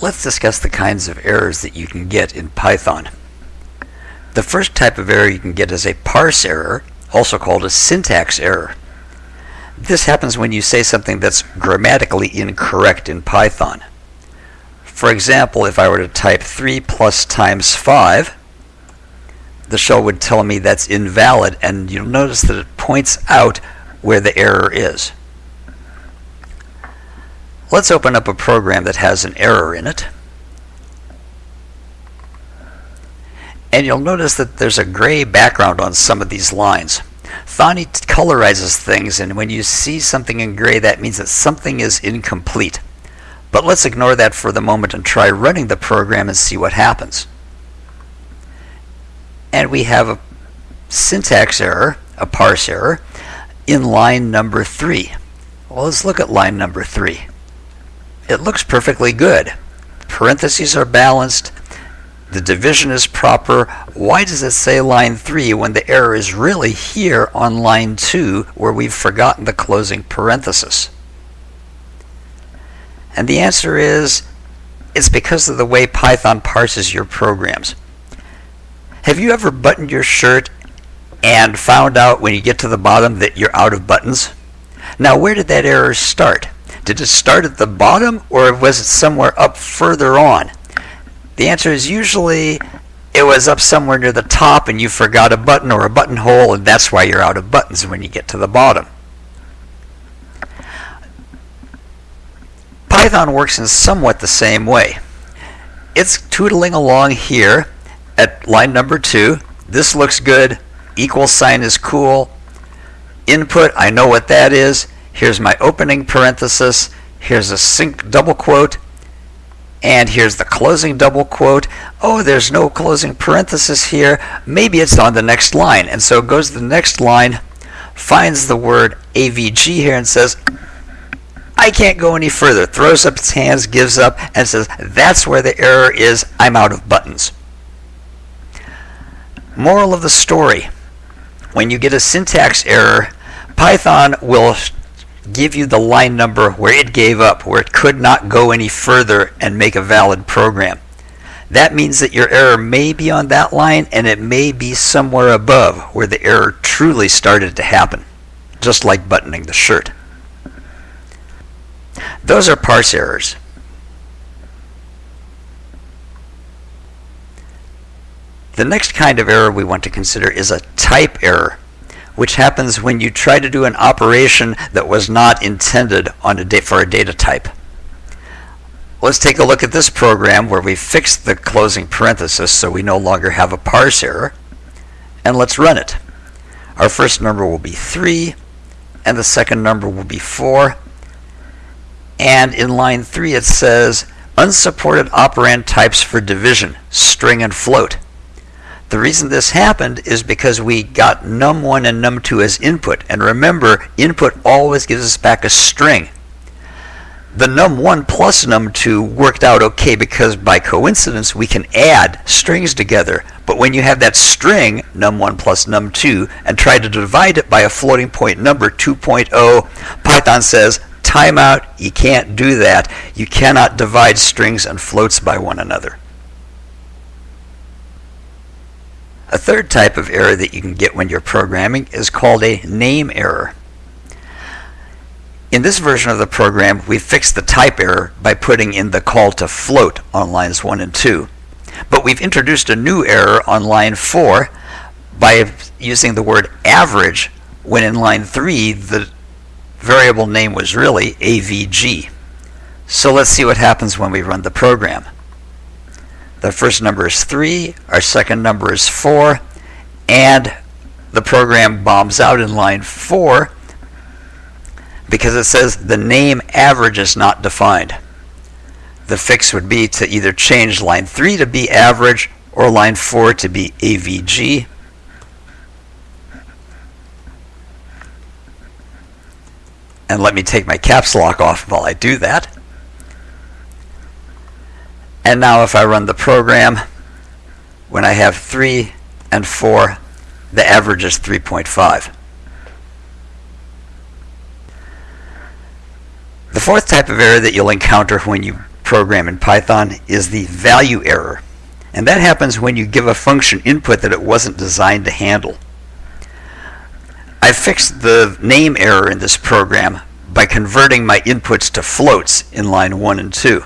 Let's discuss the kinds of errors that you can get in Python. The first type of error you can get is a parse error, also called a syntax error. This happens when you say something that's grammatically incorrect in Python. For example, if I were to type 3 plus times 5, the shell would tell me that's invalid, and you'll notice that it points out where the error is. Let's open up a program that has an error in it. And you'll notice that there's a gray background on some of these lines. Thonny colorizes things, and when you see something in gray, that means that something is incomplete. But let's ignore that for the moment and try running the program and see what happens. And we have a syntax error, a parse error, in line number 3. Well, let's look at line number 3 it looks perfectly good. Parentheses are balanced. The division is proper. Why does it say line 3 when the error is really here on line 2 where we've forgotten the closing parenthesis? And the answer is it's because of the way Python parses your programs. Have you ever buttoned your shirt and found out when you get to the bottom that you're out of buttons? Now, where did that error start? Did it start at the bottom or was it somewhere up further on? The answer is usually it was up somewhere near the top and you forgot a button or a buttonhole and that's why you're out of buttons when you get to the bottom. Python works in somewhat the same way. It's tootling along here at line number 2. This looks good. Equal sign is cool. Input, I know what that is. Here's my opening parenthesis. Here's a sync double quote. And here's the closing double quote. Oh, there's no closing parenthesis here. Maybe it's on the next line. And so it goes to the next line, finds the word AVG here and says, I can't go any further. Throws up its hands, gives up, and says, that's where the error is. I'm out of buttons. Moral of the story. When you get a syntax error, Python will give you the line number where it gave up, where it could not go any further and make a valid program. That means that your error may be on that line and it may be somewhere above where the error truly started to happen, just like buttoning the shirt. Those are parse errors. The next kind of error we want to consider is a type error which happens when you try to do an operation that was not intended on a for a data type. Let's take a look at this program where we fixed the closing parenthesis so we no longer have a parse error. And let's run it. Our first number will be 3, and the second number will be 4. And in line 3 it says, unsupported operand types for division, string and float. The reason this happened is because we got num1 and num2 as input. And remember, input always gives us back a string. The num1 plus num2 worked out okay because by coincidence we can add strings together. But when you have that string, num1 plus num2, and try to divide it by a floating point number 2.0, Python says, timeout, you can't do that. You cannot divide strings and floats by one another. A third type of error that you can get when you're programming is called a name error. In this version of the program, we fixed the type error by putting in the call to float on lines 1 and 2. But we've introduced a new error on line 4 by using the word average when in line 3 the variable name was really AVG. So let's see what happens when we run the program. The first number is 3, our second number is 4, and the program bombs out in line 4 because it says the name average is not defined. The fix would be to either change line 3 to be average or line 4 to be AVG. And let me take my caps lock off while I do that. And now if I run the program, when I have 3 and 4, the average is 3.5. The fourth type of error that you'll encounter when you program in Python is the value error. And that happens when you give a function input that it wasn't designed to handle. I fixed the name error in this program by converting my inputs to floats in line 1 and 2.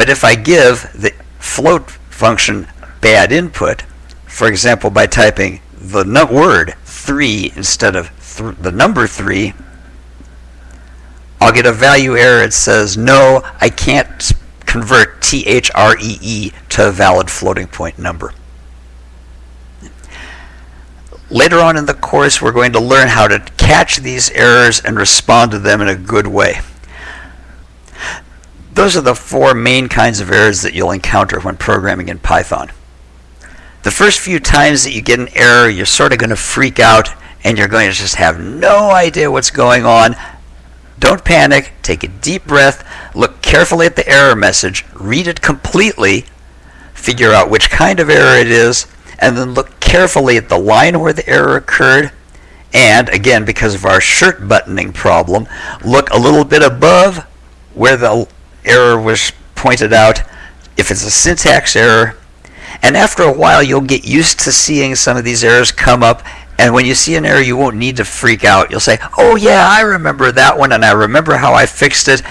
But if I give the float function bad input, for example by typing the word 3 instead of th the number 3, I'll get a value error that says, no, I can't convert T-H-R-E-E to a valid floating point number. Later on in the course, we're going to learn how to catch these errors and respond to them in a good way. Those are the four main kinds of errors that you'll encounter when programming in Python. The first few times that you get an error, you're sort of going to freak out and you're going to just have no idea what's going on. Don't panic, take a deep breath, look carefully at the error message, read it completely, figure out which kind of error it is, and then look carefully at the line where the error occurred. And again, because of our shirt buttoning problem, look a little bit above where the error was pointed out. If it's a syntax error, and after a while, you'll get used to seeing some of these errors come up. And when you see an error, you won't need to freak out. You'll say, oh, yeah, I remember that one, and I remember how I fixed it.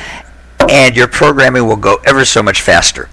And your programming will go ever so much faster.